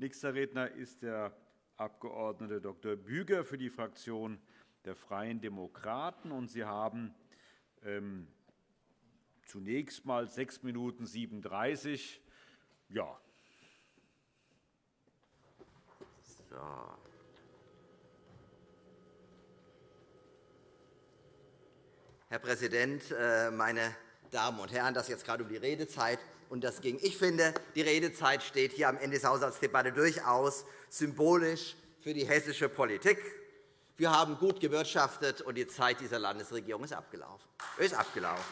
Nächster Redner ist der Abg. Dr. Büger für die Fraktion der Freien Demokraten. Sie haben ähm, zunächst einmal 6 Minuten 37. Ja. So. Herr Präsident, äh, meine Damen und Herren! Das ist jetzt gerade um die Redezeit und das ging. Ich finde, die Redezeit steht hier am Ende der Haushaltsdebatte durchaus symbolisch für die hessische Politik. Wir haben gut gewirtschaftet, und die Zeit dieser Landesregierung ist abgelaufen. Ist abgelaufen.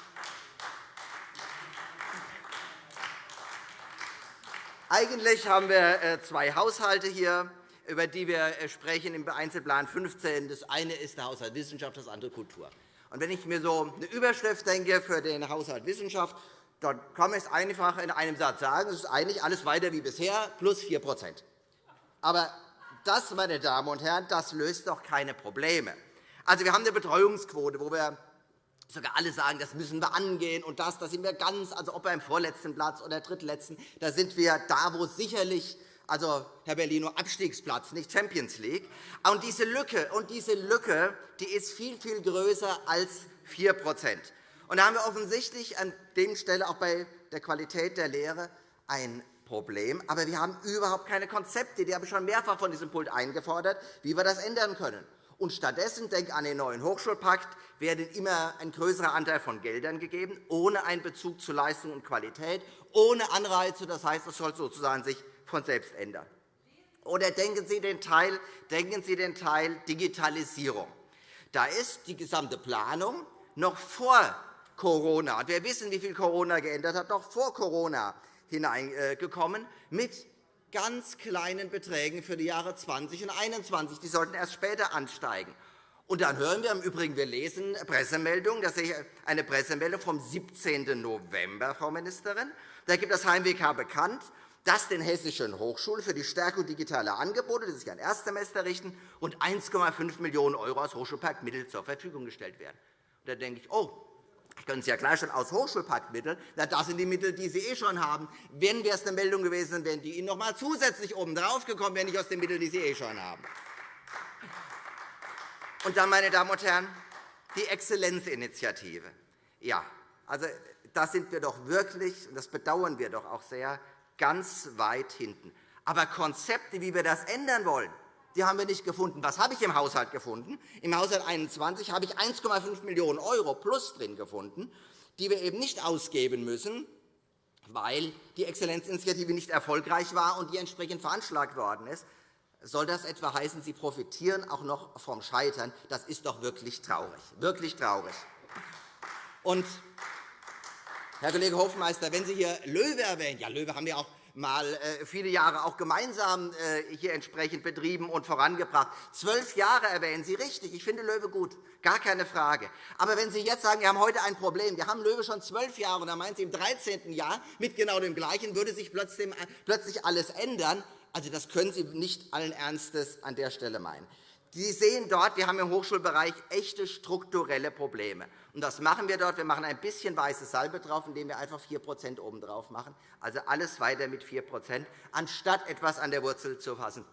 Eigentlich haben wir äh, zwei Haushalte hier, über die wir äh, sprechen im Einzelplan 15. Das eine ist der Haushalt Wissenschaft, das andere Kultur. Und wenn ich mir so eine Überschrift denke für den Haushalt Wissenschaft, dann kann man es einfach in einem Satz sagen, es ist eigentlich alles weiter wie bisher, plus 4% Aber das, meine Damen und Herren, das löst doch keine Probleme. Also, wir haben eine Betreuungsquote, wo wir sogar alle sagen, das müssen wir angehen. Und das, da sind wir ganz, also ob beim vorletzten Platz oder drittletzten, da sind wir da, wo sicherlich also Herr Bellino, Abstiegsplatz, nicht Champions League. Und diese Lücke, und diese Lücke die ist viel, viel größer als 4 da haben wir offensichtlich an der Stelle auch bei der Qualität der Lehre ein Problem. Aber wir haben überhaupt keine Konzepte. Die habe ich schon mehrfach von diesem Pult eingefordert, wie wir das ändern können. Und stattdessen, denk an den neuen Hochschulpakt, werden immer ein größerer Anteil von Geldern gegeben, ohne einen Bezug zu Leistung und Qualität, ohne Anreize. Das heißt, es soll sozusagen sich von selbst ändern. Oder denken Sie den Teil, denken Sie den Teil Digitalisierung. Da ist die gesamte Planung noch vor Corona. Wir wissen, wie viel Corona geändert hat, noch vor Corona hineingekommen, mit ganz kleinen Beträgen für die Jahre 20 und 21. Die sollten erst später ansteigen. Und dann hören wir im Übrigen, wir lesen Pressemeldungen, das ist eine Pressemeldung vom 17. November, Frau Ministerin. Da gibt das HMWK bekannt, dass den hessischen Hochschulen für die Stärkung digitaler Angebote, die sich an Erstsemester richten, rund 1,5 Millionen € aus Hochschulparkmitteln zur Verfügung gestellt werden. Da denke ich, oh, können Sie ja gleich schon aus Hochschulpaktmitteln. Na, das sind die Mittel, die Sie eh schon haben. Wenn wäre es eine Meldung gewesen, wären die Ihnen noch einmal zusätzlich obendrauf gekommen, wenn nicht aus den Mitteln, die Sie eh schon haben. Und dann, meine Damen und Herren, die Exzellenzinitiative. Ja, also, da sind wir doch wirklich, und das bedauern wir doch auch sehr, ganz weit hinten. Aber Konzepte, wie wir das ändern wollen, die haben wir nicht gefunden. Was habe ich im Haushalt gefunden? Im Haushalt 21 habe ich 1,5 Millionen € plus drin gefunden, die wir eben nicht ausgeben müssen, weil die Exzellenzinitiative nicht erfolgreich war und die entsprechend veranschlagt worden ist. Soll das etwa heißen, Sie profitieren auch noch vom Scheitern? Das ist doch wirklich traurig. Wirklich traurig. Und, Herr Kollege Hofmeister, wenn Sie hier Löwe erwähnen, ja, Löwe haben wir auch mal äh, viele Jahre auch gemeinsam äh, hier entsprechend betrieben und vorangebracht. Zwölf Jahre erwähnen Sie richtig. Ich finde Löwe gut, gar keine Frage. Aber wenn Sie jetzt sagen, wir haben heute ein Problem, wir haben Löwe schon zwölf Jahre, und dann meinen Sie, im 13. Jahr mit genau dem Gleichen würde sich plötzlich alles ändern, also, das können Sie nicht allen Ernstes an der Stelle meinen. Sie sehen dort, wir haben im Hochschulbereich echte strukturelle Probleme. Und das machen wir dort. Wir machen ein bisschen weiße Salbe drauf, indem wir einfach 4% obendrauf machen. Also alles weiter mit 4% anstatt etwas an der Wurzel zu fassen.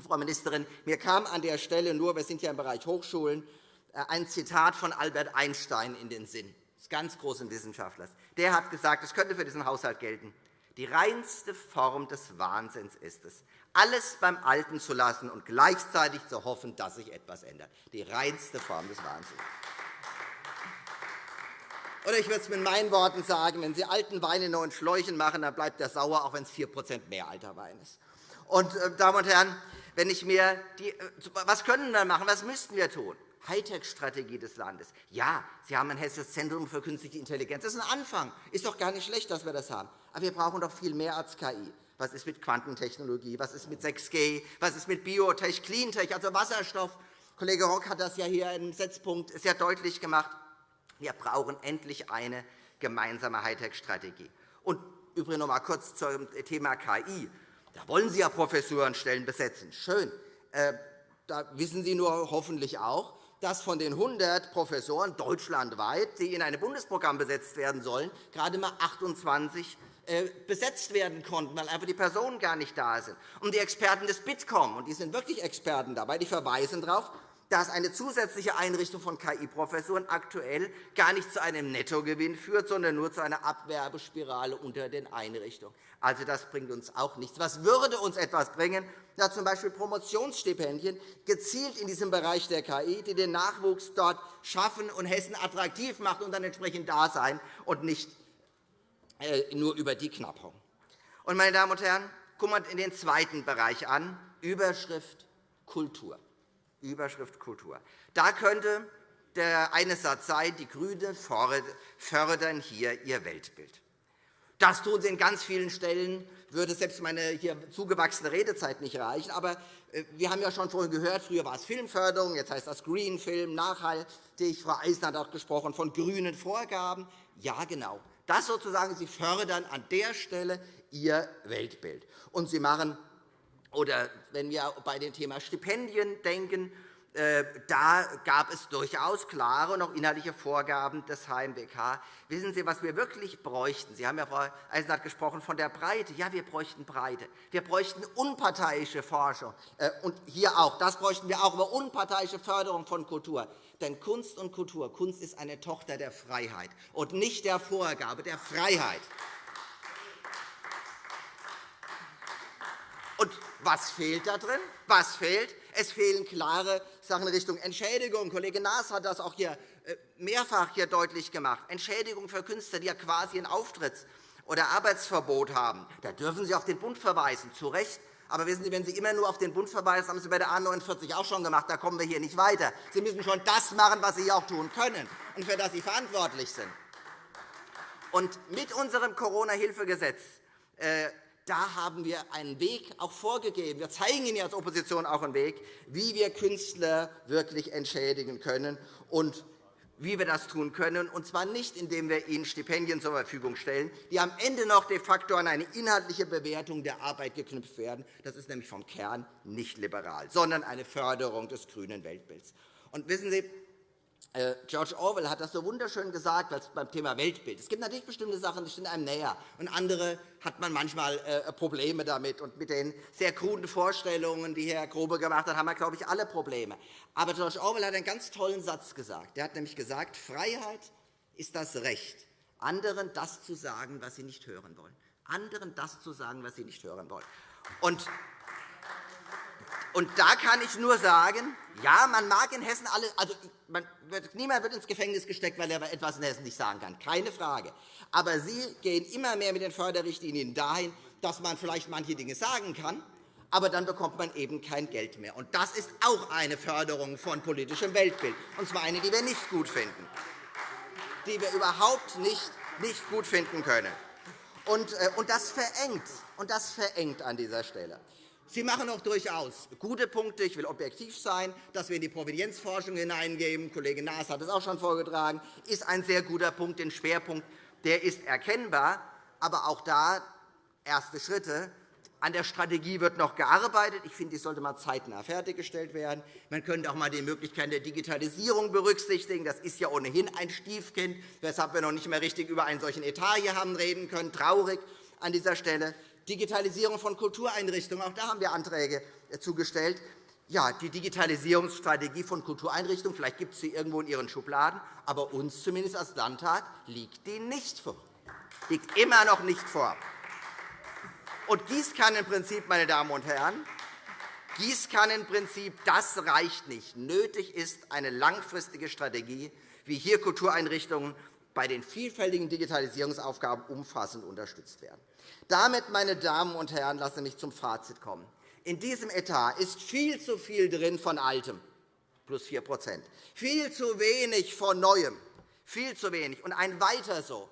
Frau Ministerin, mir kam an der Stelle nur, wir sind ja im Bereich Hochschulen, äh, ein Zitat von Albert Einstein in den Sinn, des ganz großen Wissenschaftlers. Der hat gesagt, es könnte für diesen Haushalt gelten. Die reinste Form des Wahnsinns ist es, alles beim Alten zu lassen und gleichzeitig zu hoffen, dass sich etwas ändert. Die reinste Form des Wahnsinns. Oder ich würde es mit meinen Worten sagen, wenn Sie alten Wein in neuen Schläuchen machen, dann bleibt er sauer, auch wenn es 4% mehr alter Wein ist. Und, äh, Damen und Herren, wenn ich mir die, äh, was können wir machen? Was müssten wir tun? Hightech-Strategie des Landes. Ja, Sie haben ein hessisches Zentrum für künstliche Intelligenz. Das ist ein Anfang. Ist doch gar nicht schlecht, dass wir das haben. Aber wir brauchen doch viel mehr als KI. Was ist mit Quantentechnologie? Was ist mit 6G? Was ist mit Biotech, Cleantech, also Wasserstoff? Kollege Rock hat das ja hier im Setzpunkt sehr deutlich gemacht. Wir brauchen endlich eine gemeinsame Hightech-Strategie. Und übrigens noch einmal kurz zum Thema KI. Da wollen Sie ja Professorenstellen besetzen. Schön. Äh, da wissen Sie nur hoffentlich auch, dass von den 100 Professoren deutschlandweit, die in einem Bundesprogramm besetzt werden sollen, gerade einmal 28 äh, besetzt werden konnten, weil einfach die Personen gar nicht da sind. Und die Experten des Bitkom, und die sind wirklich Experten dabei, die verweisen darauf, dass eine zusätzliche Einrichtung von KI-Professuren aktuell gar nicht zu einem Nettogewinn führt, sondern nur zu einer Abwerbespirale unter den Einrichtungen. Also, das bringt uns auch nichts. Was würde uns etwas bringen? Ja, z. B. Promotionsstipendien gezielt in diesem Bereich der KI, die den Nachwuchs dort schaffen und Hessen attraktiv machen und dann entsprechend da sein und nicht äh, nur über die Knappung. Und, meine Damen und Herren, gucken wir in den zweiten Bereich an, Überschrift Kultur. Überschrift Kultur. Da könnte der eine Satz sein, die GRÜNEN fördern hier ihr Weltbild. Das tun sie in ganz vielen Stellen, würde selbst meine hier zugewachsene Redezeit nicht reichen. Aber äh, wir haben ja schon vorhin gehört, früher war es Filmförderung, jetzt heißt das Green Film, nachhaltig. Frau Eisner hat auch gesprochen von grünen Vorgaben. Ja, genau. Das sozusagen, Sie fördern an der Stelle Ihr Weltbild. Und Sie machen oder wenn wir bei dem Thema Stipendien denken, äh, da gab es durchaus klare und auch inhaltliche Vorgaben des HMWK. Wissen Sie, was wir wirklich bräuchten? Sie haben ja, Frau Eisenhardt, gesprochen von der Breite. Ja, wir bräuchten Breite. Wir bräuchten unparteiische Forschung. Äh, und hier auch. Das bräuchten wir auch, aber unparteiische Förderung von Kultur. Denn Kunst und Kultur, Kunst ist eine Tochter der Freiheit und nicht der Vorgabe, der Freiheit. Und was fehlt da drin? Was fehlt? Es fehlen klare Sachen in Richtung Entschädigung. Kollege Naas hat das auch hier äh, mehrfach hier deutlich gemacht. Entschädigung für Künstler, die ja quasi ein Auftritts- oder Arbeitsverbot haben. Da dürfen Sie auf den Bund verweisen, zu Recht. Aber wissen Sie, wenn Sie immer nur auf den Bund verweisen, haben Sie bei der A 49 auch schon gemacht. Da kommen wir hier nicht weiter. Sie müssen schon das machen, was Sie auch tun können und für das Sie verantwortlich sind. Und mit unserem Corona-Hilfegesetz äh, da haben wir einen Weg auch vorgegeben. Wir zeigen Ihnen als Opposition auch einen Weg, wie wir Künstler wirklich entschädigen können und wie wir das tun können, und zwar nicht, indem wir ihnen Stipendien zur Verfügung stellen, die am Ende noch de facto an eine inhaltliche Bewertung der Arbeit geknüpft werden. Das ist nämlich vom Kern nicht liberal, sondern eine Förderung des grünen Weltbilds. Und wissen Sie, George Orwell hat das so wunderschön gesagt beim Thema Weltbild. Es gibt natürlich bestimmte Sachen, die stehen einem näher, und andere hat man manchmal äh, Probleme damit. Und mit den sehr kruden Vorstellungen, die Herr Grobe gemacht hat, haben wir, glaube ich, alle Probleme. Aber George Orwell hat einen ganz tollen Satz gesagt. Er hat nämlich gesagt, Freiheit ist das Recht, anderen das zu sagen, was sie nicht hören wollen. Anderen das zu sagen, was sie nicht hören wollen. Und und da kann ich nur sagen, ja, man mag in Hessen alle, also wird, niemand wird ins Gefängnis gesteckt, weil er etwas in Hessen nicht sagen kann, keine Frage. Aber Sie gehen immer mehr mit den Förderrichtlinien dahin, dass man vielleicht manche Dinge sagen kann, aber dann bekommt man eben kein Geld mehr. Und das ist auch eine Förderung von politischem Weltbild, und zwar eine, die wir nicht gut finden, die wir überhaupt nicht, nicht gut finden können. Und, äh, und das verengt, und das verengt an dieser Stelle. Sie machen auch durchaus gute Punkte. Ich will objektiv sein. Dass wir in die Provenienzforschung hineingeben, Kollege Naas hat es auch schon vorgetragen, ist ein sehr guter Punkt. Den Schwerpunkt der ist erkennbar. Aber auch da erste Schritte. An der Strategie wird noch gearbeitet. Ich finde, die sollte mal zeitnah fertiggestellt werden. Man könnte auch einmal die Möglichkeit der Digitalisierung berücksichtigen. Das ist ja ohnehin ein Stiefkind, weshalb wir noch nicht mehr richtig über einen solchen Etat hier haben reden können. Traurig an dieser Stelle. Digitalisierung von Kultureinrichtungen. Auch da haben wir Anträge äh, zugestellt. Ja, die Digitalisierungsstrategie von Kultureinrichtungen, vielleicht gibt es sie irgendwo in Ihren Schubladen, aber uns zumindest als Landtag liegt die nicht vor. Liegt immer noch nicht vor. Und Gießkannenprinzip, meine Damen und Herren, Gießkannenprinzip, das reicht nicht. Nötig ist eine langfristige Strategie, wie hier Kultureinrichtungen bei den vielfältigen Digitalisierungsaufgaben umfassend unterstützt werden. Damit, meine Damen und Herren, lassen Sie mich zum Fazit kommen. In diesem Etat ist viel zu viel drin von Altem, plus 4% viel zu wenig von Neuem, viel zu wenig. Und ein Weiter so,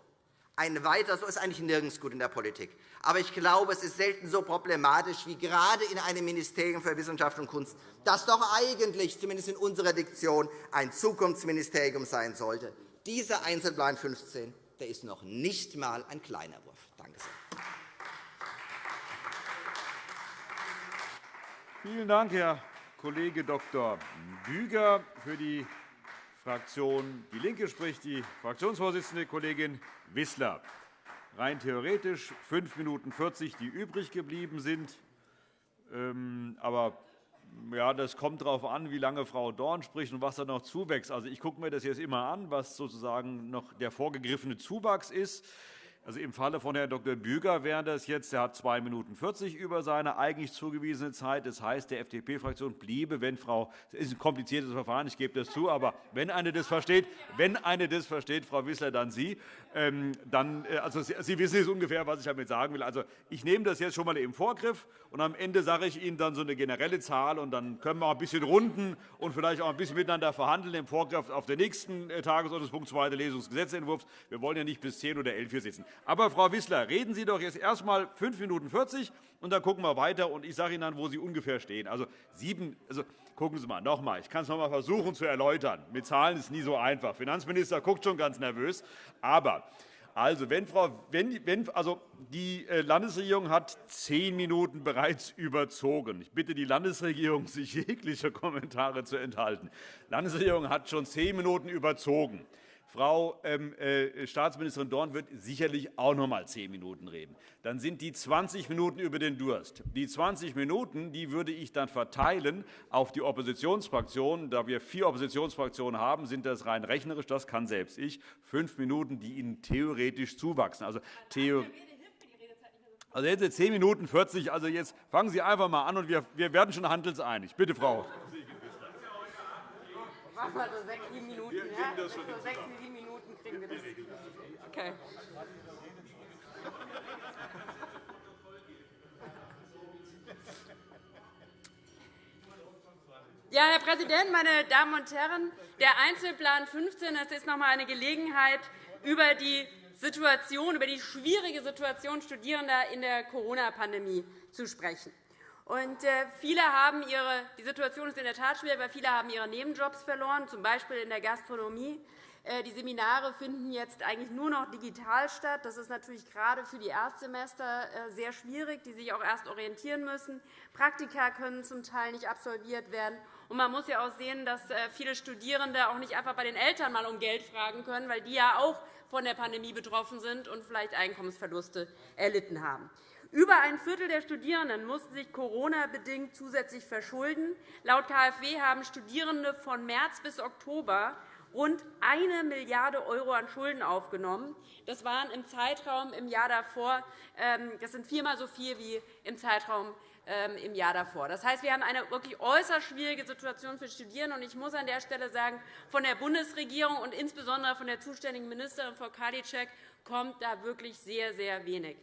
ein Weiter so ist eigentlich nirgends gut in der Politik. Aber ich glaube, es ist selten so problematisch wie gerade in einem Ministerium für Wissenschaft und Kunst, das doch eigentlich, zumindest in unserer Diktion, ein Zukunftsministerium sein sollte. Dieser Einzelplan 15 der ist noch nicht einmal ein kleiner Wurf. Danke sehr. Vielen Dank, Herr Kollege Dr. Büger. Für die Fraktion DIE LINKE spricht die Fraktionsvorsitzende Kollegin Wissler. rein theoretisch 5 Minuten 40, die übrig geblieben sind. Ähm, aber ja, das kommt darauf an, wie lange Frau Dorn spricht und was da noch zuwächst. Also, ich gucke mir das jetzt immer an, was sozusagen noch der vorgegriffene Zuwachs ist. Also Im Falle von Herrn Dr. Büger wäre das jetzt, er hat 2 Minuten 40 über seine eigentlich zugewiesene Zeit. Das heißt, der FDP-Fraktion bliebe, wenn Frau, das ist ein kompliziertes Verfahren, ich gebe das zu, aber wenn eine das versteht, wenn eine das versteht, Frau Wissler, dann Sie, ähm, dann, äh, also Sie, wissen jetzt ungefähr, was ich damit sagen will. Also ich nehme das jetzt schon mal im Vorgriff und am Ende sage ich Ihnen dann so eine generelle Zahl und dann können wir auch ein bisschen runden und vielleicht auch ein bisschen miteinander verhandeln im Vorgriff auf den nächsten äh, Tagesordnungspunkt, zweite Lesung des Gesetzentwurfs. Wir wollen ja nicht bis 10 oder 11 hier sitzen. Aber, Frau Wissler, reden Sie doch jetzt erst einmal 5 Minuten 40, und dann gucken wir weiter. Und ich sage Ihnen dann, wo Sie ungefähr stehen. Also, sieben, also gucken Sie mal, noch einmal. Ich kann es noch einmal versuchen zu erläutern. Mit Zahlen ist es nie so einfach. Der Finanzminister guckt schon ganz nervös. Aber also, wenn Frau, wenn, wenn, also, die äh, Landesregierung hat zehn Minuten bereits überzogen. Ich bitte die Landesregierung, sich jegliche Kommentare zu enthalten. Die Landesregierung hat schon zehn Minuten überzogen. Frau ähm, äh, Staatsministerin Dorn wird sicherlich auch noch einmal zehn Minuten reden. Dann sind die 20 Minuten über den Durst. Die 20 Minuten die würde ich dann verteilen auf die Oppositionsfraktionen. Da wir vier Oppositionsfraktionen haben, sind das rein rechnerisch, das kann selbst ich, fünf Minuten, die Ihnen theoretisch zuwachsen. Also, Theo also jetzt sind 10 Minuten 40. Also jetzt fangen Sie einfach einmal an, und wir, wir werden schon handelseinig. Bitte, Frau Machen wir so sechs, sieben Minuten. Wir ja? das schon so sechs, sieben Minuten kriegen wir das. Okay. Ja, Herr Präsident, meine Damen und Herren! Der Einzelplan 15 das ist noch einmal eine Gelegenheit, über die Situation, über die schwierige Situation Studierender in der Corona-Pandemie zu sprechen. Und äh, viele haben ihre, die Situation ist in der Tat schwierig, weil viele haben ihre Nebenjobs verloren, z. B. in der Gastronomie. Äh, die Seminare finden jetzt eigentlich nur noch digital statt. Das ist natürlich gerade für die Erstsemester äh, sehr schwierig, die sich auch erst orientieren müssen. Praktika können zum Teil nicht absolviert werden. Und man muss ja auch sehen, dass viele Studierende auch nicht einfach bei den Eltern mal um Geld fragen können, weil die ja auch von der Pandemie betroffen sind und vielleicht Einkommensverluste erlitten haben. Über ein Viertel der Studierenden mussten sich Corona-bedingt zusätzlich verschulden. Laut KfW haben Studierende von März bis Oktober rund 1 Milliarde € an Schulden aufgenommen. Das waren im Zeitraum im Jahr davor ähm, das sind viermal so viel wie im Zeitraum ähm, im Jahr davor. Das heißt, wir haben eine wirklich äußerst schwierige Situation für Studierende. Ich muss an der Stelle sagen, von der Bundesregierung und insbesondere von der zuständigen Ministerin Frau Karliczek kommt da wirklich sehr, sehr wenig.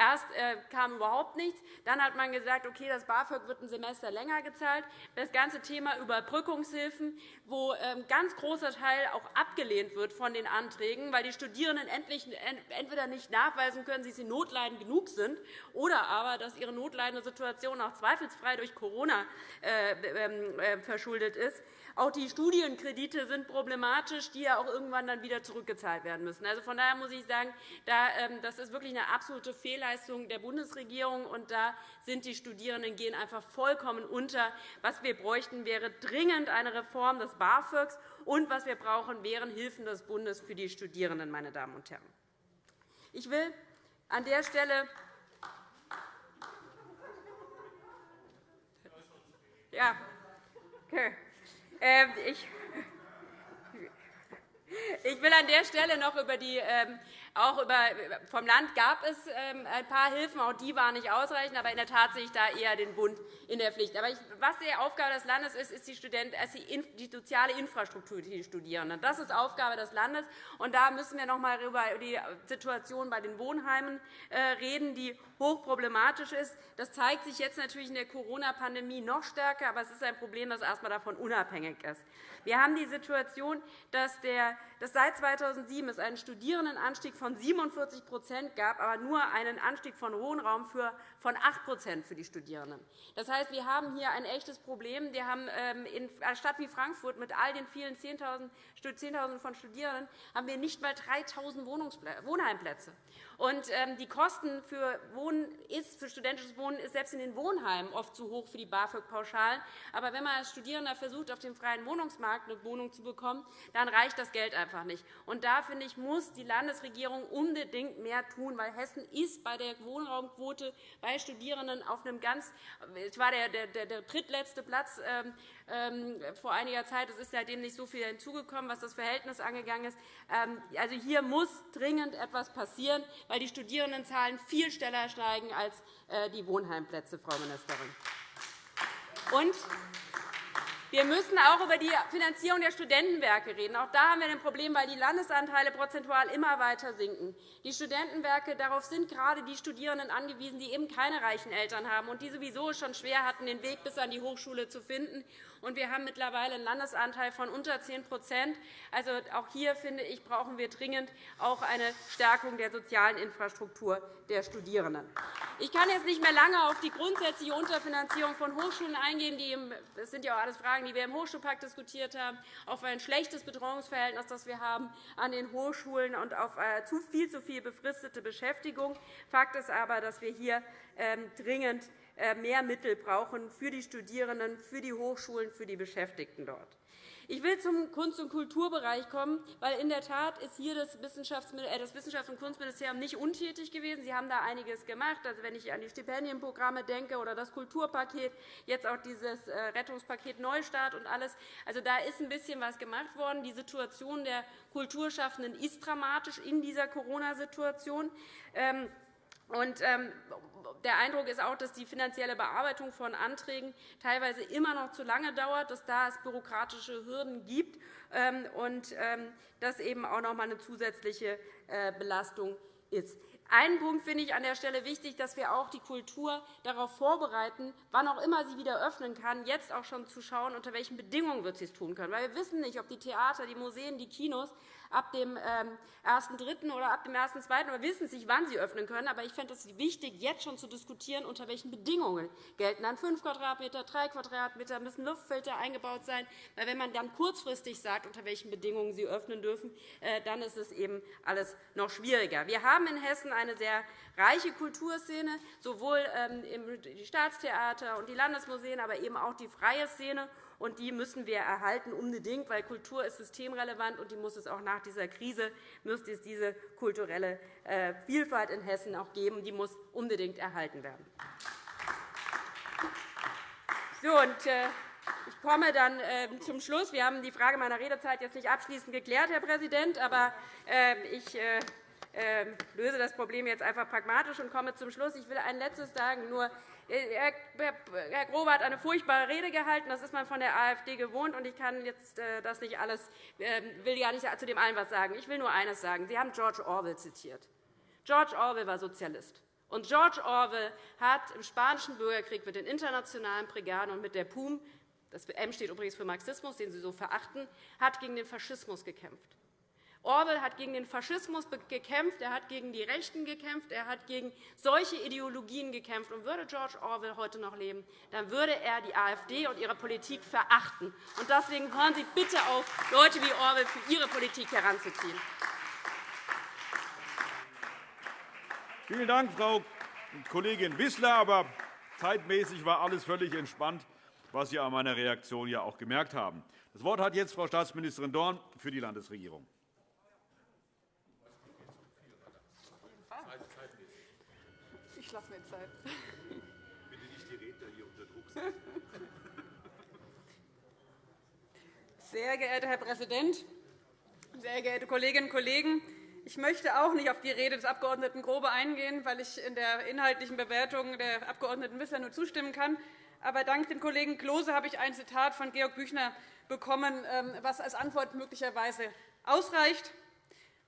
Erst äh, kam überhaupt nichts. Dann hat man gesagt, okay, das BAföG wird ein Semester länger gezahlt. Das ganze Thema Überbrückungshilfen, wo ein ähm, ganz großer Teil auch abgelehnt wird von den Anträgen, weil die Studierenden entweder nicht nachweisen können, dass sie notleidend genug sind, oder aber, dass ihre notleidende Situation auch zweifelsfrei durch Corona äh, ähm, äh, verschuldet ist. Auch die Studienkredite sind problematisch, die ja auch irgendwann dann wieder zurückgezahlt werden müssen. Also von daher muss ich sagen, ähm, das ist wirklich eine absolute Fehlleistung der Bundesregierung. Und da sind die Studierenden gehen einfach vollkommen unter. Was wir bräuchten, wäre dringend eine Reform des BAföGs. Und was wir brauchen, wären Hilfen des Bundes für die Studierenden. Meine Damen und Herren. Ich will an der Stelle ja, okay. Ähm, ich will an der Stelle noch über die, ähm, auch vom Land gab es ähm, ein paar Hilfen, auch die waren nicht ausreichend, aber in der Tat sehe ich da eher den Bund in der Pflicht. Aber was die Aufgabe des Landes ist, ist die, Student, die soziale Infrastruktur für die Studierenden. Das ist Aufgabe des Landes. Und da müssen wir noch einmal über die Situation bei den Wohnheimen äh, reden, die hochproblematisch ist. Das zeigt sich jetzt natürlich in der Corona-Pandemie noch stärker, aber es ist ein Problem, das erst einmal davon unabhängig ist. Wir haben die Situation, dass, der, dass seit 2007 es einen Studierendenanstieg von 47% gab, aber nur einen Anstieg von Wohnraum für von 8% für die Studierenden. Das heißt, wir haben hier ein echtes Problem. Wir haben ähm, in einer Stadt wie Frankfurt mit all den vielen 10.000 von Studierenden haben wir nicht einmal 3.000 Wohnheimplätze. Und ähm, die Kosten für, Wohnen ist, für studentisches Wohnen ist selbst in den Wohnheimen oft zu hoch für die BAföG-Pauschalen. Aber wenn man als Studierender versucht, auf dem freien Wohnungsmarkt eine Wohnung zu bekommen, dann reicht das Geld einfach nicht. Und da finde ich, muss die Landesregierung unbedingt mehr tun, weil Hessen ist bei der Wohnraumquote bei Studierenden auf einem ganz, es war der, der, der drittletzte Platz ähm, ähm, vor einiger Zeit. Es ist seitdem nicht so viel hinzugekommen, was das Verhältnis angegangen ist. Ähm, also hier muss dringend etwas passieren, weil die Studierendenzahlen viel schneller steigen als äh, die Wohnheimplätze, Frau Ministerin. Und wir müssen auch über die Finanzierung der Studentenwerke reden. Auch da haben wir ein Problem, weil die Landesanteile prozentual immer weiter sinken. Die Studentenwerke, darauf sind gerade die Studierenden angewiesen, die eben keine reichen Eltern haben und die sowieso schon schwer hatten, den Weg bis an die Hochschule zu finden und wir haben mittlerweile einen Landesanteil von unter 10% Also auch hier finde ich, brauchen wir dringend auch eine Stärkung der sozialen Infrastruktur der Studierenden. Ich kann jetzt nicht mehr lange auf die grundsätzliche Unterfinanzierung von Hochschulen eingehen. Das sind ja auch alles Fragen, die wir im Hochschulpakt diskutiert haben, auf ein schlechtes Betreuungsverhältnis, das wir haben an den Hochschulen und auf äh, zu viel zu viel befristete Beschäftigung. Fakt ist aber, dass wir hier ähm, dringend mehr Mittel brauchen für die Studierenden, für die Hochschulen, für die Beschäftigten dort. Ich will zum Kunst- und Kulturbereich kommen, weil in der Tat ist hier das Wissenschafts- und Kunstministerium nicht untätig gewesen. Sie haben da einiges gemacht. Also, wenn ich an die Stipendienprogramme denke oder das Kulturpaket, jetzt auch dieses äh, Rettungspaket Neustart und alles. Also, da ist ein bisschen was gemacht worden. Die Situation der Kulturschaffenden ist dramatisch in dieser Corona-Situation. Ähm, und ähm, der Eindruck ist auch, dass die finanzielle Bearbeitung von Anträgen teilweise immer noch zu lange dauert, dass da es bürokratische Hürden gibt ähm, und ähm, das eben auch noch einmal eine zusätzliche äh, Belastung ist. Einen Punkt finde ich an der Stelle wichtig, dass wir auch die Kultur darauf vorbereiten, wann auch immer sie wieder öffnen kann, jetzt auch schon zu schauen, unter welchen Bedingungen wird sie es tun können. Weil wir wissen nicht, ob die Theater, die Museen, die Kinos ab dem 1.3. Ähm, oder ab dem 1.2. Wir wissen nicht, wann sie öffnen können. Aber ich fände es wichtig, jetzt schon zu diskutieren, unter welchen Bedingungen gelten dann 5 Quadratmeter, 3 Quadratmeter, müssen Luftfilter eingebaut sein. Weil wenn man dann kurzfristig sagt, unter welchen Bedingungen sie öffnen dürfen, äh, dann ist es eben alles noch schwieriger. Wir haben in Hessen eine sehr reiche Kulturszene, sowohl ähm, die Staatstheater und die Landesmuseen, aber eben auch die freie Szene und die müssen wir erhalten unbedingt, weil Kultur ist systemrelevant und die muss es auch nach dieser Krise müsste es diese kulturelle äh, Vielfalt in Hessen auch geben. Die muss unbedingt erhalten werden. So, und, äh, ich komme dann ähm, zum Schluss. Wir haben die Frage meiner Redezeit jetzt nicht abschließend geklärt, Herr Präsident, aber ähm, ich äh, ähm, löse das Problem jetzt einfach pragmatisch und komme zum Schluss. Ich will ein Letztes sagen. Nur Herr Grobe hat eine furchtbare Rede gehalten. Das ist man von der AfD gewohnt. und Ich kann jetzt äh, das nicht alles, ähm, will ja nicht zu dem allen etwas sagen. Ich will nur eines sagen. Sie haben George Orwell zitiert. George Orwell war Sozialist. Und George Orwell hat im Spanischen Bürgerkrieg mit den internationalen Brigaden und mit der PUM, das M steht übrigens für Marxismus, den Sie so verachten, hat gegen den Faschismus gekämpft. Orwell hat gegen den Faschismus gekämpft, er hat gegen die Rechten gekämpft, er hat gegen solche Ideologien gekämpft. Und würde George Orwell heute noch leben, dann würde er die AfD und ihre Politik verachten. Und deswegen hören Sie bitte auf, Leute wie Orwell für Ihre Politik heranzuziehen. Vielen Dank, Frau Kollegin Wissler. Aber zeitmäßig war alles völlig entspannt, was Sie an meiner Reaktion ja auch gemerkt haben. Das Wort hat jetzt Frau Staatsministerin Dorn für die Landesregierung. Ich lasse mir Zeit. Bitte nicht die Redner hier unter Druck setzen. Sehr geehrter Herr Präsident, sehr geehrte Kolleginnen und Kollegen! Ich möchte auch nicht auf die Rede des Abg. Grobe eingehen, weil ich in der inhaltlichen Bewertung der Abg. Wissler nur zustimmen kann. Aber dank dem Kollegen Klose habe ich ein Zitat von Georg Büchner bekommen, ähm, was als Antwort möglicherweise ausreicht.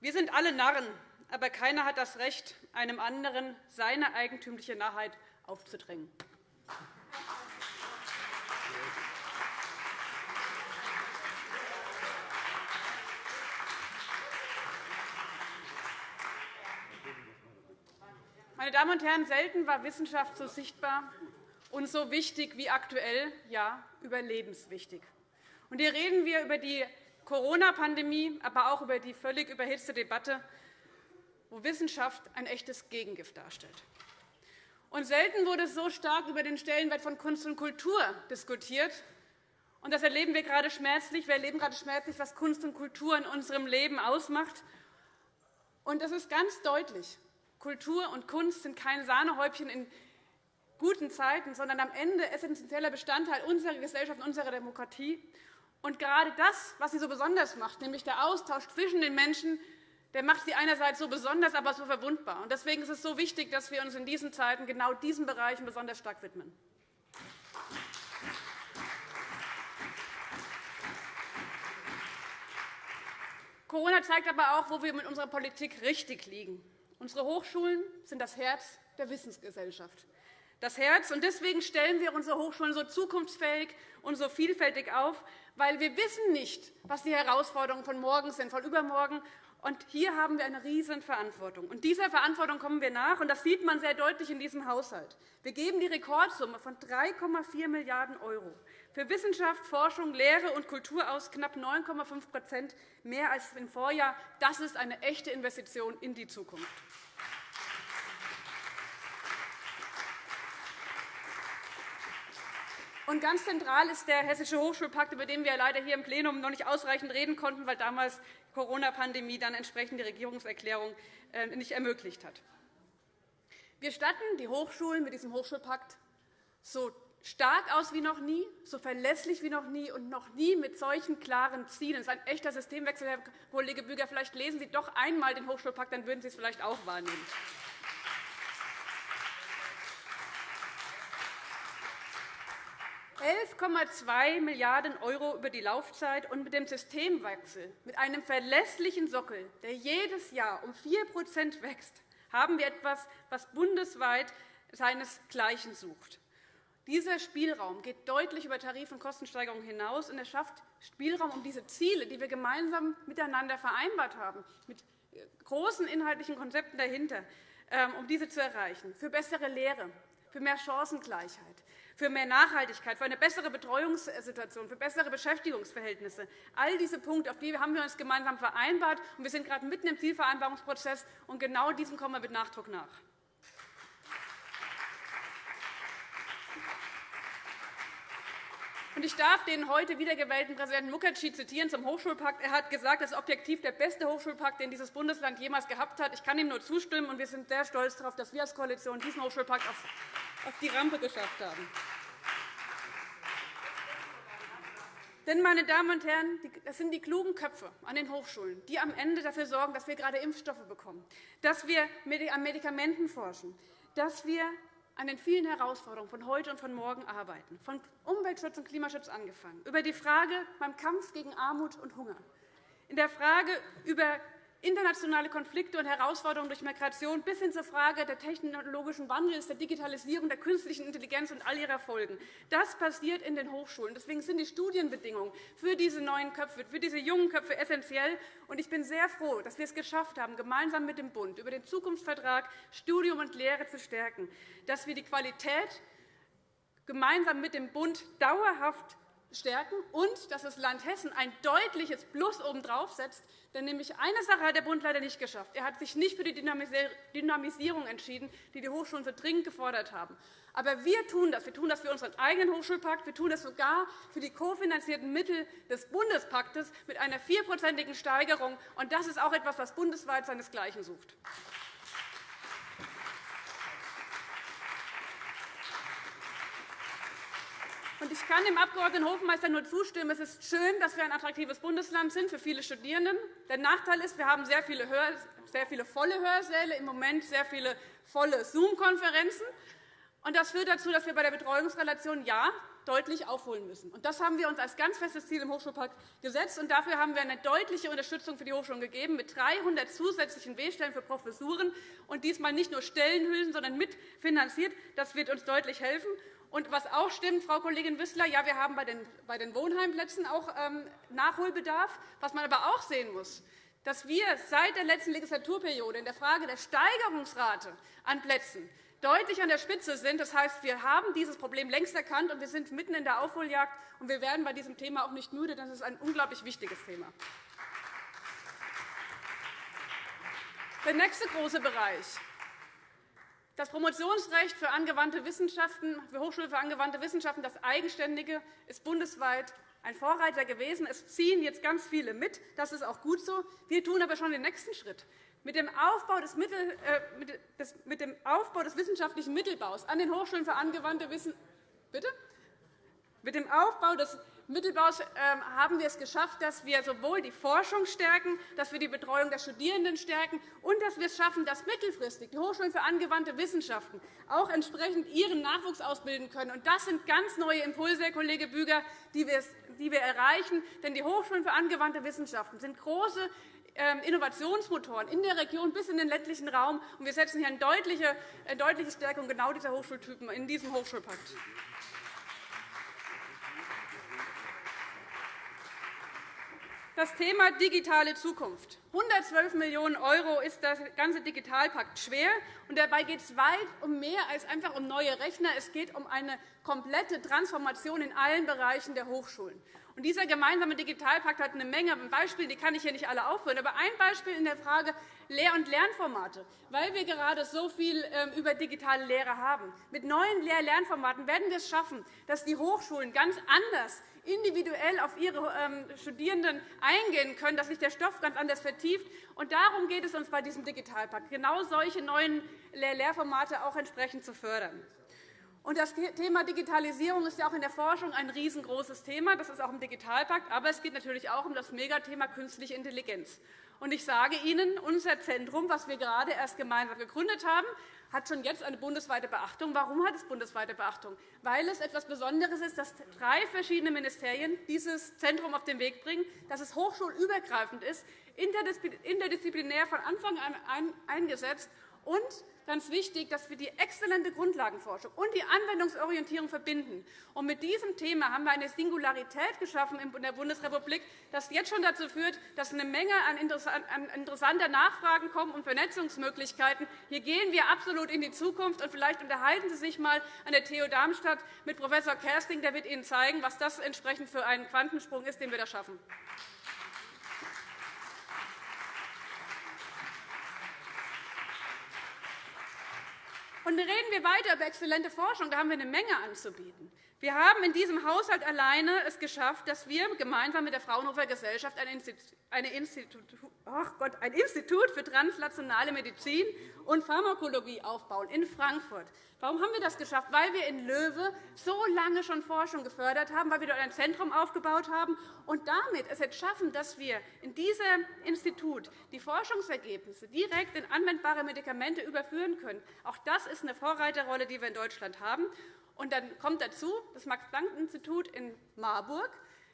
Wir sind alle Narren, aber keiner hat das Recht, einem anderen seine eigentümliche Narrheit aufzudrängen. Meine Damen und Herren, selten war Wissenschaft so sichtbar und so wichtig wie aktuell, ja, überlebenswichtig. Und hier reden wir über die Corona-Pandemie, aber auch über die völlig überhitzte Debatte, wo Wissenschaft ein echtes Gegengift darstellt. Und selten wurde so stark über den Stellenwert von Kunst und Kultur diskutiert. Und das erleben wir gerade schmerzlich. Wir erleben gerade schmerzlich, was Kunst und Kultur in unserem Leben ausmacht. Und es ist ganz deutlich, Kultur und Kunst sind kein Sahnehäubchen in guten Zeiten, sondern am Ende essentieller Bestandteil unserer Gesellschaft, unserer Demokratie. Und gerade das, was sie so besonders macht, nämlich der Austausch zwischen den Menschen, der macht sie einerseits so besonders, aber so verwundbar. Deswegen ist es so wichtig, dass wir uns in diesen Zeiten genau diesen Bereichen besonders stark widmen. Corona zeigt aber auch, wo wir mit unserer Politik richtig liegen. Unsere Hochschulen sind das Herz der Wissensgesellschaft. Das Herz. Und deswegen stellen wir unsere Hochschulen so zukunftsfähig und so vielfältig auf, weil wir wissen nicht, was die Herausforderungen von morgen sind, von übermorgen. Und hier haben wir eine riesen Verantwortung. Und dieser Verantwortung kommen wir nach. Und das sieht man sehr deutlich in diesem Haushalt. Wir geben die Rekordsumme von 3,4 Milliarden € für Wissenschaft, Forschung, Lehre und Kultur aus, knapp 9,5% mehr als im Vorjahr. Das ist eine echte Investition in die Zukunft. Und ganz zentral ist der Hessische Hochschulpakt, über den wir leider hier im Plenum noch nicht ausreichend reden konnten, weil damals Corona-Pandemie dann entsprechend die Regierungserklärung äh, nicht ermöglicht hat. Wir statten die Hochschulen mit diesem Hochschulpakt so stark aus wie noch nie, so verlässlich wie noch nie und noch nie mit solchen klaren Zielen. Das ist ein echter Systemwechsel, Herr Kollege Büger. Vielleicht lesen Sie doch einmal den Hochschulpakt, dann würden Sie es vielleicht auch wahrnehmen. 11,2 Milliarden € über die Laufzeit und mit dem Systemwechsel, mit einem verlässlichen Sockel, der jedes Jahr um 4% wächst, haben wir etwas, was bundesweit seinesgleichen sucht. Dieser Spielraum geht deutlich über Tarif- und Kostensteigerungen hinaus, und er schafft Spielraum, um diese Ziele, die wir gemeinsam miteinander vereinbart haben, mit großen inhaltlichen Konzepten dahinter, ähm, um diese zu erreichen, für bessere Lehre, für mehr Chancengleichheit, für mehr Nachhaltigkeit, für eine bessere Betreuungssituation, für bessere Beschäftigungsverhältnisse. All diese Punkte auf die haben wir uns gemeinsam vereinbart. und Wir sind gerade mitten im Zielvereinbarungsprozess, und genau diesem kommen wir mit Nachdruck nach. Ich darf den heute wiedergewählten Präsidenten Mukherjee zitieren zum Hochschulpakt. Er hat gesagt, das ist objektiv der beste Hochschulpakt, den dieses Bundesland jemals gehabt hat. Ich kann ihm nur zustimmen, und wir sind sehr stolz darauf, dass wir als Koalition diesen Hochschulpakt auf die Rampe geschafft haben. Denn, meine Damen und Herren, das sind die klugen Köpfe an den Hochschulen, die am Ende dafür sorgen, dass wir gerade Impfstoffe bekommen, dass wir an Medikamenten forschen, dass wir an den vielen Herausforderungen von heute und von morgen arbeiten, von Umweltschutz und Klimaschutz angefangen, über die Frage beim Kampf gegen Armut und Hunger, in der Frage über internationale Konflikte und Herausforderungen durch Migration bis hin zur Frage des technologischen Wandels, der Digitalisierung, der künstlichen Intelligenz und all ihrer Folgen. Das passiert in den Hochschulen. Deswegen sind die Studienbedingungen für diese neuen Köpfe, für diese jungen Köpfe essentiell. Ich bin sehr froh, dass wir es geschafft haben, gemeinsam mit dem Bund über den Zukunftsvertrag Studium und Lehre zu stärken, dass wir die Qualität gemeinsam mit dem Bund dauerhaft stärken und dass das Land Hessen ein deutliches Plus obendrauf setzt. Denn nämlich eine Sache hat der Bund leider nicht geschafft. Er hat sich nicht für die Dynamisierung entschieden, die die Hochschulen so dringend gefordert haben. Aber wir tun das. Wir tun das für unseren eigenen Hochschulpakt. Wir tun das sogar für die kofinanzierten Mittel des Bundespaktes mit einer vierprozentigen Steigerung. Und das ist auch etwas, was bundesweit seinesgleichen sucht. Ich kann dem Abg. Hofmeister nur zustimmen. Es ist schön, dass wir ein attraktives Bundesland sind für viele Studierende. Der Nachteil ist, wir haben sehr viele, sehr viele volle Hörsäle, im Moment sehr viele volle Zoom-Konferenzen. Das führt dazu, dass wir bei der Betreuungsrelation ja deutlich aufholen müssen. Das haben wir uns als ganz festes Ziel im Hochschulpakt gesetzt. Dafür haben wir eine deutliche Unterstützung für die Hochschulen gegeben, mit 300 zusätzlichen W-Stellen für Professuren und diesmal nicht nur Stellenhülsen, sondern mitfinanziert. Das wird uns deutlich helfen. Und was auch stimmt, Frau Kollegin Wissler, ja, wir haben bei den Wohnheimplätzen auch ähm, Nachholbedarf. Was man aber auch sehen muss, dass wir seit der letzten Legislaturperiode in der Frage der Steigerungsrate an Plätzen deutlich an der Spitze sind. Das heißt, wir haben dieses Problem längst erkannt, und wir sind mitten in der Aufholjagd. Und wir werden bei diesem Thema auch nicht müde, es ist ein unglaublich wichtiges Thema. Der nächste große Bereich das Promotionsrecht für angewandte Wissenschaften, für Hochschule für angewandte Wissenschaften, das Eigenständige, ist bundesweit ein Vorreiter gewesen. Es ziehen jetzt ganz viele mit. Das ist auch gut so. Wir tun aber schon den nächsten Schritt. Mit dem Aufbau des, Mittel, äh, mit dem Aufbau des wissenschaftlichen Mittelbaus an den Hochschulen für angewandte Wissenschaften Bitte? Mit dem Aufbau des Mittelbaus ähm, haben wir es geschafft, dass wir sowohl die Forschung stärken, dass wir die Betreuung der Studierenden stärken und dass wir es schaffen, dass mittelfristig die Hochschulen für angewandte Wissenschaften auch entsprechend ihren Nachwuchs ausbilden können. Das sind ganz neue Impulse, Herr Kollege Büger, die wir erreichen. Denn die Hochschulen für angewandte Wissenschaften sind große ähm, Innovationsmotoren in der Region bis in den ländlichen Raum. Wir setzen hier eine deutliche Stärkung genau dieser Hochschultypen in diesem Hochschulpakt. Das Thema digitale Zukunft. 112 Millionen € ist der ganze Digitalpakt schwer. Und dabei geht es weit um mehr als einfach um neue Rechner. Es geht um eine komplette Transformation in allen Bereichen der Hochschulen. Und dieser gemeinsame Digitalpakt hat eine Menge Beispiele, die kann ich hier nicht alle aufführen. Aber ein Beispiel in der Frage Lehr- und Lernformate, weil wir gerade so viel ähm, über digitale Lehre haben. Mit neuen Lehr-Lernformaten werden wir es schaffen, dass die Hochschulen ganz anders individuell auf ihre ähm, Studierenden eingehen können, dass sich der Stoff ganz anders vertieft. Und darum geht es uns bei diesem Digitalpakt, genau solche neuen Lehrformate auch entsprechend zu fördern. Das Thema Digitalisierung ist ja auch in der Forschung ein riesengroßes Thema. Das ist auch im Digitalpakt. Aber es geht natürlich auch um das Megathema künstliche Intelligenz. Ich sage Ihnen, unser Zentrum, das wir gerade erst gemeinsam gegründet haben, hat schon jetzt eine bundesweite Beachtung. Warum hat es bundesweite Beachtung? Weil es etwas Besonderes ist, dass drei verschiedene Ministerien dieses Zentrum auf den Weg bringen, dass es hochschulübergreifend ist, interdisziplinär von Anfang an eingesetzt und ganz wichtig, dass wir die exzellente Grundlagenforschung und die Anwendungsorientierung verbinden. Und mit diesem Thema haben wir eine Singularität geschaffen in der Bundesrepublik, das jetzt schon dazu führt, dass eine Menge an interessanter Nachfragen kommen und Vernetzungsmöglichkeiten. Hier gehen wir absolut in die Zukunft. Und vielleicht unterhalten Sie sich einmal an der TU Darmstadt mit Prof. Kersting. Der wird Ihnen zeigen, was das entsprechend für einen Quantensprung ist, den wir da schaffen. Und reden wir weiter über exzellente Forschung. Da haben wir eine Menge anzubieten. Wir haben in diesem Haushalt alleine es geschafft, dass wir gemeinsam mit der Fraunhofer Gesellschaft ein Institut, für translationale Medizin und Pharmakologie aufbauen in Frankfurt. Warum haben wir das geschafft? Weil wir in Löwe so lange schon Forschung gefördert haben, weil wir dort ein Zentrum aufgebaut haben und damit es jetzt schaffen, dass wir in diesem Institut die Forschungsergebnisse direkt in anwendbare Medikamente überführen können. Auch das ist eine Vorreiterrolle, die wir in Deutschland haben. Und dann kommt dazu das Max-Planck-Institut in Marburg.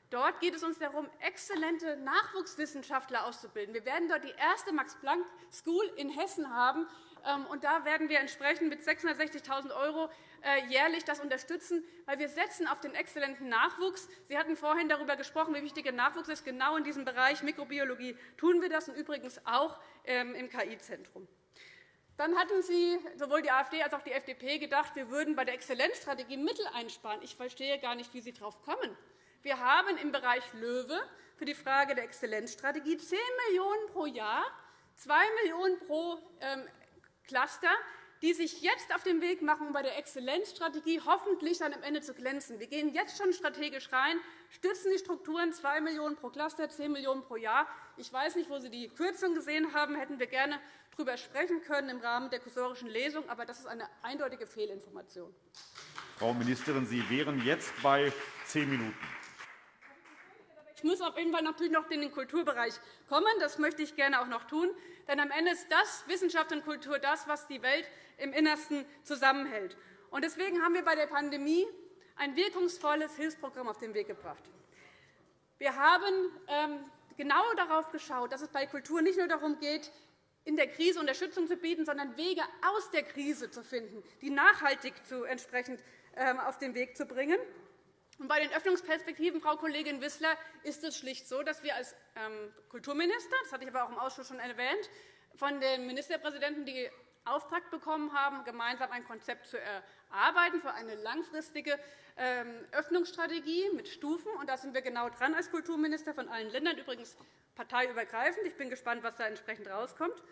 Dort geht es uns darum, exzellente Nachwuchswissenschaftler auszubilden. Wir werden dort die erste Max-Planck-School in Hessen haben. Ähm, und da werden wir entsprechend mit 660.000 € äh, jährlich das unterstützen, weil wir setzen auf den exzellenten Nachwuchs. Sie hatten vorhin darüber gesprochen, wie wichtig der Nachwuchs ist. Genau in diesem Bereich Mikrobiologie tun wir das und übrigens auch ähm, im KI-Zentrum. Dann hatten Sie, sowohl die AfD als auch die FDP, gedacht, wir würden bei der Exzellenzstrategie Mittel einsparen. Ich verstehe gar nicht, wie Sie darauf kommen. Wir haben im Bereich LOEWE für die Frage der Exzellenzstrategie 10 Millionen € pro Jahr, 2 Millionen € pro ähm, Cluster, die sich jetzt auf den Weg machen, um bei der Exzellenzstrategie hoffentlich dann am Ende zu glänzen. Wir gehen jetzt schon strategisch rein, stützen die Strukturen 2 Millionen € pro Cluster, 10 Millionen € pro Jahr. Ich weiß nicht, wo Sie die Kürzung gesehen haben. Hätten wir gerne darüber sprechen können im Rahmen der kursorischen Lesung. Aber das ist eine eindeutige Fehlinformation. Frau Ministerin, Sie wären jetzt bei zehn Minuten. Ich muss auf jeden Fall natürlich noch in den Kulturbereich kommen. Das möchte ich gerne auch noch tun. Denn am Ende ist das Wissenschaft und Kultur das, was die Welt im Innersten zusammenhält. Deswegen haben wir bei der Pandemie ein wirkungsvolles Hilfsprogramm auf den Weg gebracht. Wir haben ähm, genau darauf geschaut, dass es bei Kultur nicht nur darum geht, in der Krise Unterstützung zu bieten, sondern Wege aus der Krise zu finden, die nachhaltig zu entsprechend ähm, auf den Weg zu bringen. bei den Öffnungsperspektiven, Frau Kollegin Wissler, ist es schlicht so, dass wir als ähm, Kulturminister, das hatte ich aber auch im Ausschuss schon erwähnt, von den Ministerpräsidenten die Auftrag bekommen haben, gemeinsam ein Konzept zu erarbeiten für eine langfristige ähm, Öffnungsstrategie mit Stufen. Und da sind wir genau dran als Kulturminister von allen Ländern, übrigens parteiübergreifend. Ich bin gespannt, was da entsprechend rauskommt.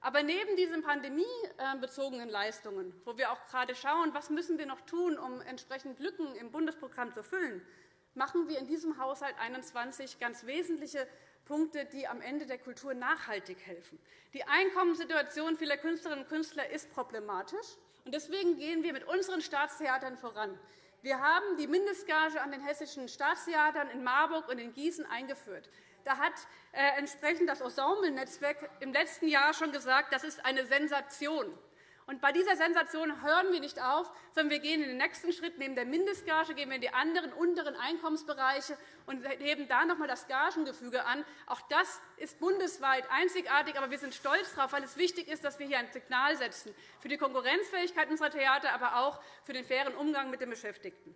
Aber neben diesen pandemiebezogenen Leistungen, wo wir auch gerade schauen, was müssen wir noch tun, um entsprechend Lücken im Bundesprogramm zu füllen, machen wir in diesem Haushalt 21 ganz wesentliche Punkte, die am Ende der Kultur nachhaltig helfen. Die Einkommenssituation vieler Künstlerinnen und Künstler ist problematisch. Deswegen gehen wir mit unseren Staatstheatern voran. Wir haben die Mindestgage an den hessischen Staatstheatern in Marburg und in Gießen eingeführt. Da hat äh, entsprechend das Ensemble-Netzwerk im letzten Jahr schon gesagt, das ist eine Sensation. Und bei dieser Sensation hören wir nicht auf, sondern wir gehen in den nächsten Schritt. Neben der Mindestgage gehen wir in die anderen unteren Einkommensbereiche und heben da noch einmal das Gagengefüge an. Auch das ist bundesweit einzigartig, aber wir sind stolz darauf, weil es wichtig ist, dass wir hier ein Signal setzen für die Konkurrenzfähigkeit unserer Theater, aber auch für den fairen Umgang mit den Beschäftigten.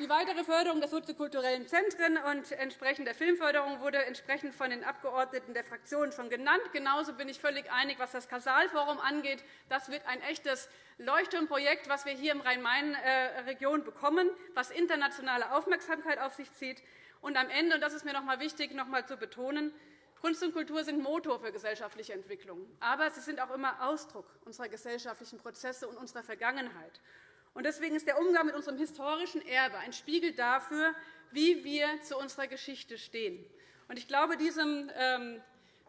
Die weitere Förderung der soziokulturellen Zentren und entsprechend der Filmförderung wurde entsprechend von den Abgeordneten der Fraktionen schon genannt. Genauso bin ich völlig einig, was das Kasalforum angeht. Das wird ein echtes Leuchtturmprojekt, das wir hier im Rhein-Main-Region bekommen, das internationale Aufmerksamkeit auf sich zieht. Und am Ende, und das ist mir noch einmal wichtig, noch einmal zu betonen, Kunst und Kultur sind Motor für gesellschaftliche Entwicklung, aber sie sind auch immer Ausdruck unserer gesellschaftlichen Prozesse und unserer Vergangenheit. Deswegen ist der Umgang mit unserem historischen Erbe ein Spiegel dafür, wie wir zu unserer Geschichte stehen. Ich glaube, diesem, ähm,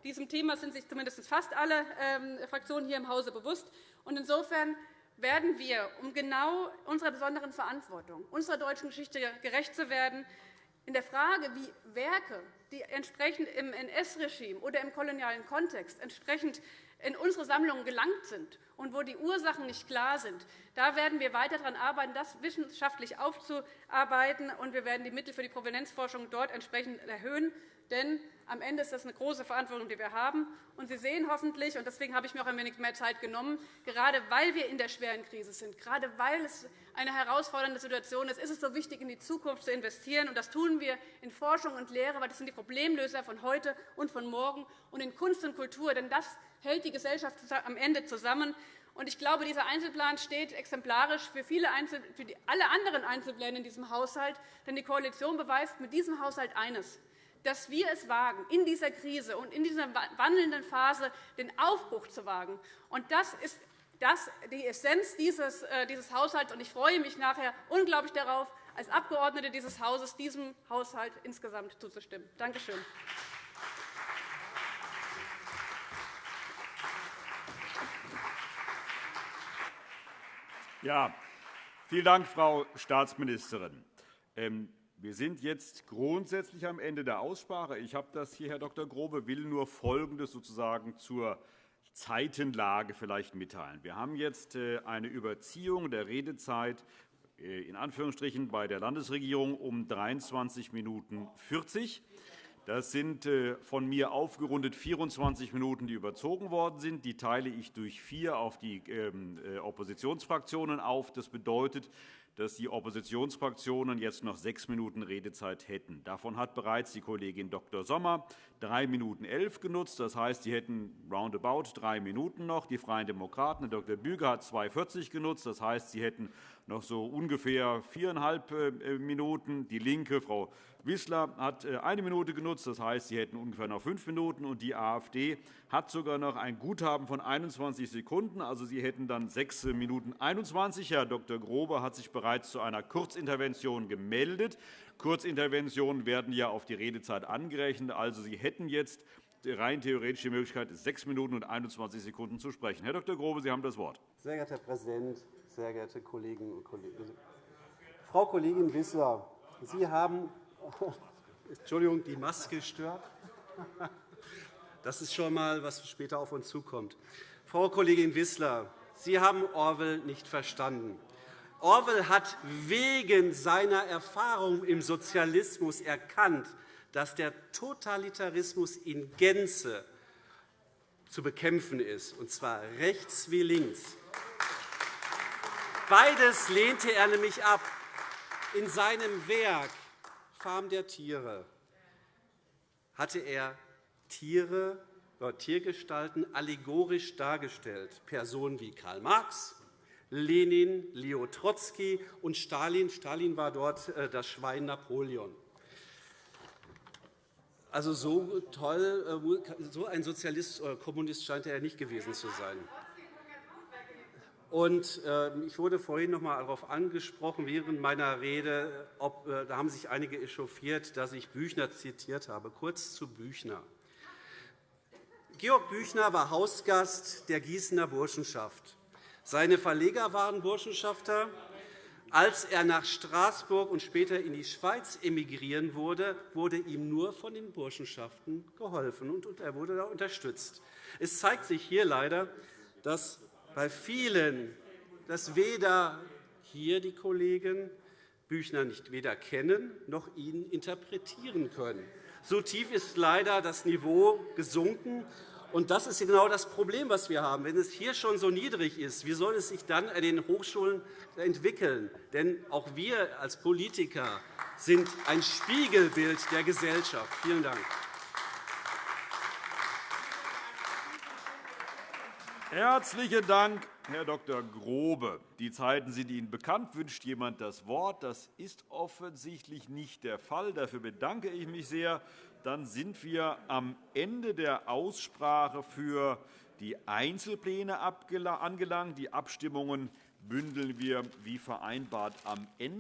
diesem Thema sind sich zumindest fast alle ähm, Fraktionen hier im Hause bewusst. Insofern werden wir, um genau unserer besonderen Verantwortung, unserer deutschen Geschichte gerecht zu werden, in der Frage, wie Werke, die entsprechend im NS-Regime oder im kolonialen Kontext entsprechend in unsere Sammlungen gelangt sind und wo die Ursachen nicht klar sind, da werden wir weiter daran arbeiten, das wissenschaftlich aufzuarbeiten. und Wir werden die Mittel für die Provenienzforschung dort entsprechend erhöhen. Denn am Ende ist das eine große Verantwortung, die wir haben. Und Sie sehen hoffentlich, und deswegen habe ich mir auch ein wenig mehr Zeit genommen, gerade weil wir in der schweren Krise sind, gerade weil es eine herausfordernde Situation ist, ist es so wichtig, in die Zukunft zu investieren. Und das tun wir in Forschung und Lehre, weil das sind die Problemlöser von heute und von morgen, und in Kunst und Kultur. Denn das hält die Gesellschaft am Ende zusammen. Ich glaube, dieser Einzelplan steht exemplarisch für, viele für alle anderen Einzelpläne in diesem Haushalt. Denn die Koalition beweist mit diesem Haushalt eines, dass wir es wagen, in dieser Krise und in dieser wandelnden Phase den Aufbruch zu wagen. Und das ist die Essenz dieses, äh, Haushalts. Und ich freue mich nachher unglaublich darauf, als Abgeordnete dieses Hauses diesem Haushalt insgesamt zuzustimmen. Danke schön. Ja, vielen Dank, Frau Staatsministerin. Wir sind jetzt grundsätzlich am Ende der Aussprache. Ich habe das hier, Herr Dr. Grobe, will nur Folgendes sozusagen zur Zeitenlage vielleicht mitteilen. Wir haben jetzt äh, eine Überziehung der Redezeit äh, in Anführungsstrichen bei der Landesregierung um 23 Minuten 40. Das sind äh, von mir aufgerundet 24 Minuten, die überzogen worden sind. Die teile ich durch vier auf die ähm, äh, Oppositionsfraktionen auf. Das bedeutet, dass die Oppositionsfraktionen jetzt noch sechs Minuten Redezeit hätten. Davon hat bereits die Kollegin Dr. Sommer drei Minuten elf genutzt. Das heißt, sie hätten roundabout drei Minuten noch. Die Freien Demokraten, Dr. Büger, hat 2,40 genutzt. Das heißt, sie hätten noch so ungefähr viereinhalb äh, Minuten. Die LINKE, Frau Wissler, hat äh, eine Minute genutzt. Das heißt, sie hätten ungefähr noch fünf Minuten. Und die AfD hat sogar noch ein Guthaben von 21 Sekunden. Also, sie hätten dann sechs Minuten 21. Herr Dr. Grobe hat sich bereits zu einer Kurzintervention gemeldet. Kurzinterventionen werden ja auf die Redezeit angerechnet. Also, Sie hätten jetzt rein theoretisch die Möglichkeit, sechs Minuten und 21 Sekunden zu sprechen. Herr Dr. Grobe, Sie haben das Wort. Sehr geehrter Herr Präsident, sehr geehrte Kolleginnen und Kollegen! Frau Kollegin Wissler, Sie haben Entschuldigung, die Maske stört. Das ist schon einmal, was später auf uns zukommt. Frau Kollegin Wissler, Sie haben Orwell nicht verstanden. Orwell hat wegen seiner Erfahrung im Sozialismus erkannt, dass der Totalitarismus in Gänze zu bekämpfen ist, und zwar rechts wie links. Beides lehnte er nämlich ab. In seinem Werk Farm der Tiere hatte er Tiere, Tiergestalten allegorisch dargestellt. Personen wie Karl Marx, Lenin, Leo Trotzki und Stalin. Stalin war dort äh, das Schwein Napoleon. Also so toll, äh, so ein Sozialist oder Kommunist scheint er nicht gewesen zu sein. Und, äh, ich wurde vorhin noch einmal darauf angesprochen, während meiner Rede, ob, äh, da haben sich einige echauffiert, dass ich Büchner zitiert habe. Kurz zu Büchner. Georg Büchner war Hausgast der Gießener Burschenschaft. Seine Verleger waren Burschenschafter. Als er nach Straßburg und später in die Schweiz emigrieren wurde, wurde ihm nur von den Burschenschaften geholfen, und er wurde da unterstützt. Es zeigt sich hier leider, dass bei vielen, dass weder hier die Kollegen Büchner nicht weder kennen noch ihn interpretieren können. So tief ist leider das Niveau gesunken. Und das ist genau das Problem, das wir haben. Wenn es hier schon so niedrig ist, wie soll es sich dann an den Hochschulen entwickeln? Denn auch wir als Politiker sind ein Spiegelbild der Gesellschaft. Vielen Dank. Herzlichen Dank, Herr Dr. Grobe. Die Zeiten sind Ihnen bekannt. Wünscht jemand das Wort? Das ist offensichtlich nicht der Fall. Dafür bedanke ich mich sehr. Dann sind wir am Ende der Aussprache für die Einzelpläne angelangt. Die Abstimmungen bündeln wir wie vereinbart am Ende.